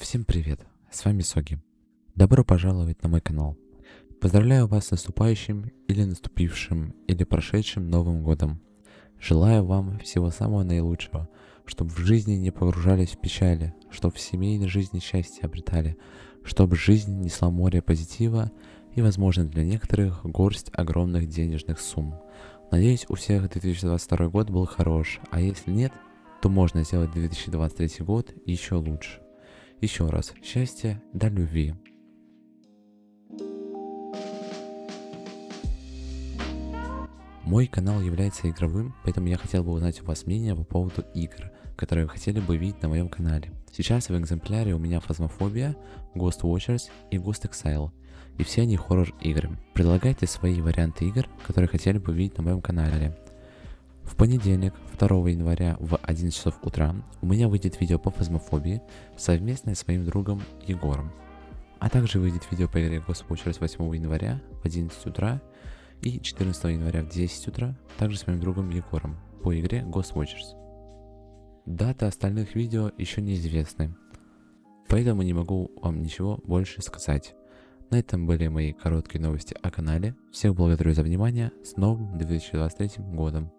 Всем привет, с вами Соги. Добро пожаловать на мой канал. Поздравляю вас с наступающим или наступившим или прошедшим Новым Годом. Желаю вам всего самого наилучшего, чтобы в жизни не погружались в печали, чтобы в семейной жизни счастье обретали, чтобы жизнь несла море позитива и, возможно, для некоторых горсть огромных денежных сумм. Надеюсь, у всех 2022 год был хорош, а если нет, то можно сделать 2023 год еще лучше. Еще раз, счастья до любви. Мой канал является игровым, поэтому я хотел бы узнать у вас мнение по поводу игр, которые вы хотели бы видеть на моем канале. Сейчас в экземпляре у меня Фазмофобия, Ghost Watchers и Ghost Exile, и все они хоррор игры. Предлагайте свои варианты игр, которые хотели бы видеть на моем канале. Понедельник, 2 января в 11 часов утра у меня выйдет видео по фазмофобии совместно с моим другом Егором. А также выйдет видео по игре Watchers 8 января в 11 утра и 14 января в 10 утра, также с моим другом Егором, по игре Ghost Watchers. Даты остальных видео еще неизвестны, поэтому не могу вам ничего больше сказать. На этом были мои короткие новости о канале. Всех благодарю за внимание. С новым 2023 годом.